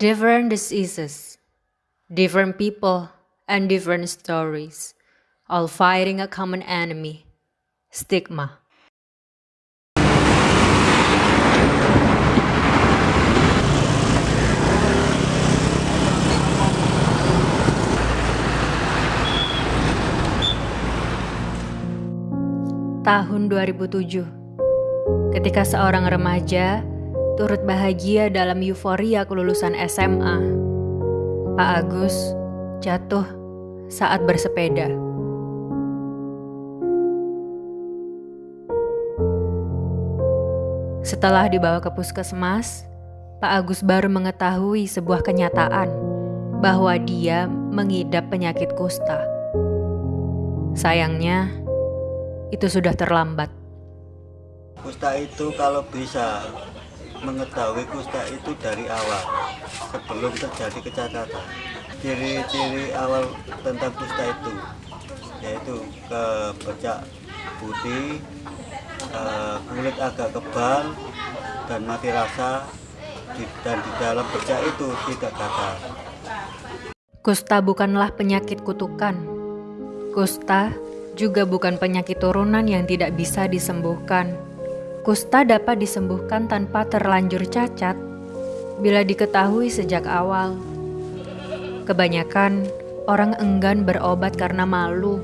Different diseases, different people, and different stories, all fighting a common enemy stigma. Tahun 2007, ketika seorang remaja turut bahagia dalam euforia kelulusan SMA, Pak Agus jatuh saat bersepeda. Setelah dibawa ke puskesmas, Pak Agus baru mengetahui sebuah kenyataan bahwa dia mengidap penyakit kusta. Sayangnya, itu sudah terlambat. Kusta itu kalau bisa mengetahui kusta itu dari awal sebelum terjadi kecacatan. Ciri-ciri awal tentang kusta itu yaitu kebercak putih, eh, kulit agak kebal dan mati rasa dan di dalam bercak itu tidak gatal. Kusta bukanlah penyakit kutukan. Kusta juga bukan penyakit turunan yang tidak bisa disembuhkan. Kusta dapat disembuhkan tanpa terlanjur cacat bila diketahui sejak awal. Kebanyakan orang enggan berobat karena malu,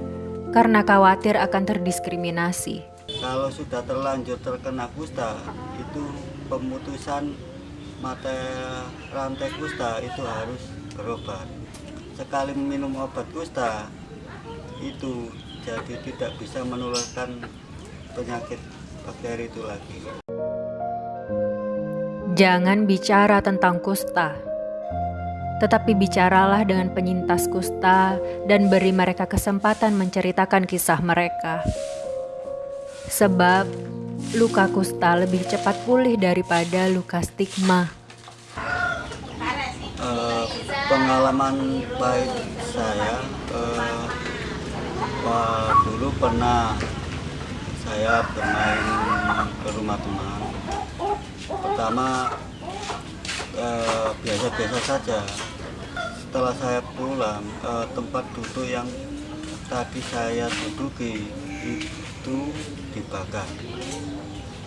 karena khawatir akan terdiskriminasi. Kalau sudah terlanjur terkena kusta, itu pemutusan mata rantai kusta itu harus berobat. Sekali minum obat kusta, itu jadi tidak bisa menularkan penyakit bakteri itu lagi. Jangan bicara tentang kusta, tetapi bicaralah dengan penyintas kusta dan beri mereka kesempatan menceritakan kisah mereka. Sebab luka kusta lebih cepat pulih daripada luka stigma. Uh, pengalaman baik saya uh, Wah, dulu pernah saya bermain ke rumah teman. Pertama eh, biasa-biasa eh, saja. Setelah saya pulang, eh, tempat duduk yang tadi saya duduki itu dibakar.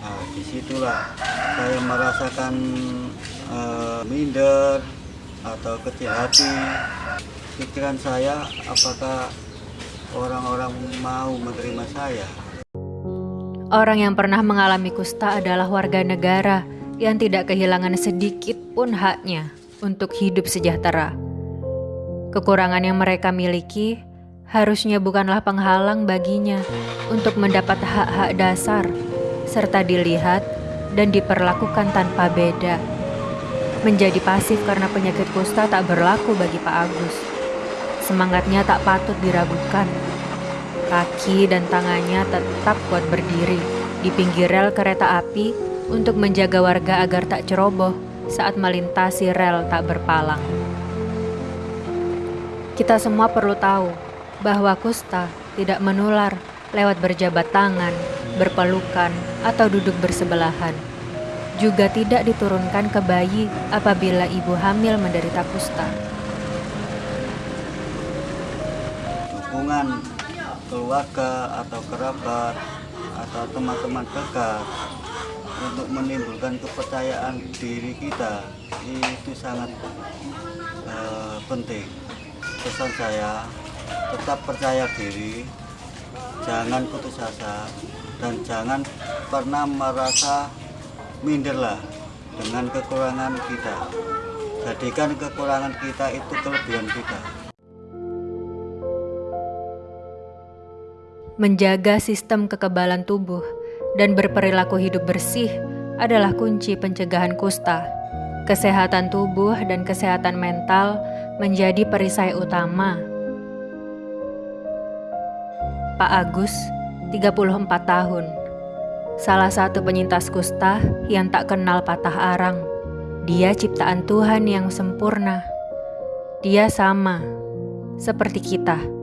Nah, di situlah saya merasakan eh, minder atau kecil hati. Pikiran saya apakah orang-orang mau menerima saya. Orang yang pernah mengalami kusta adalah warga negara yang tidak kehilangan sedikit pun haknya untuk hidup sejahtera. Kekurangan yang mereka miliki harusnya bukanlah penghalang baginya untuk mendapat hak-hak dasar serta dilihat dan diperlakukan tanpa beda. Menjadi pasif karena penyakit kusta tak berlaku bagi Pak Agus. Semangatnya tak patut diragukan. Kaki dan tangannya tetap kuat berdiri di pinggir rel kereta api untuk menjaga warga agar tak ceroboh saat melintasi rel tak berpalang. Kita semua perlu tahu bahwa kusta tidak menular lewat berjabat tangan, berpelukan, atau duduk bersebelahan. Juga tidak diturunkan ke bayi apabila ibu hamil menderita kusta. hubungan keluarga atau kerabat atau teman-teman dekat untuk menimbulkan kepercayaan diri kita. Itu sangat uh, penting. Pesan saya tetap percaya diri jangan putus asa dan jangan pernah merasa minderlah dengan kekurangan kita. Jadikan kekurangan kita itu kelebihan kita Menjaga sistem kekebalan tubuh dan berperilaku hidup bersih adalah kunci pencegahan kusta. Kesehatan tubuh dan kesehatan mental menjadi perisai utama. Pak Agus, 34 tahun, salah satu penyintas kusta yang tak kenal patah arang. Dia ciptaan Tuhan yang sempurna. Dia sama seperti kita